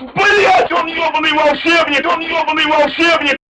Блять, он ебаный волшебник, он ебаный волшебник!